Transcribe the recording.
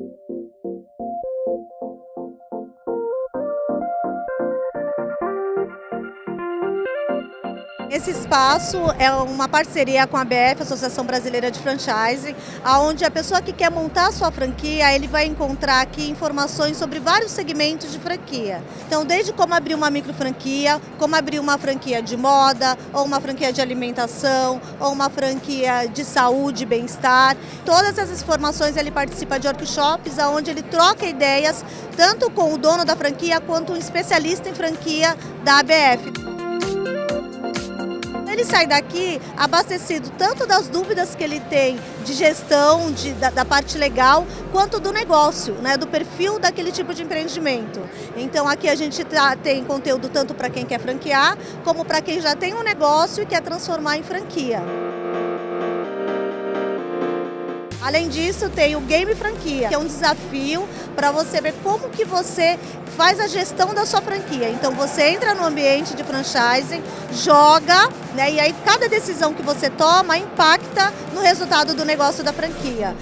Thank you. Esse espaço é uma parceria com a BF, Associação Brasileira de Franchise, onde a pessoa que quer montar a sua franquia, ele vai encontrar aqui informações sobre vários segmentos de franquia. Então, desde como abrir uma micro franquia, como abrir uma franquia de moda, ou uma franquia de alimentação, ou uma franquia de saúde e bem-estar. Todas essas informações ele participa de workshops, onde ele troca ideias, tanto com o dono da franquia, quanto um especialista em franquia da ABF ele sai daqui abastecido tanto das dúvidas que ele tem de gestão, de, da, da, parte legal, quanto do negócio, né, do perfil daquele tipo de empreendimento. Então aqui a gente tá, tem conteúdo tanto para quem quer franquear, como para quem já tem um negócio e quer transformar em franquia. Além disso, tem o Game Franquia, que é um desafio para você ver como que você faz a gestão da sua franquia. Então você entra no ambiente de franchising, joga, né, e aí cada decisão que você toma impacta no resultado do negócio da franquia.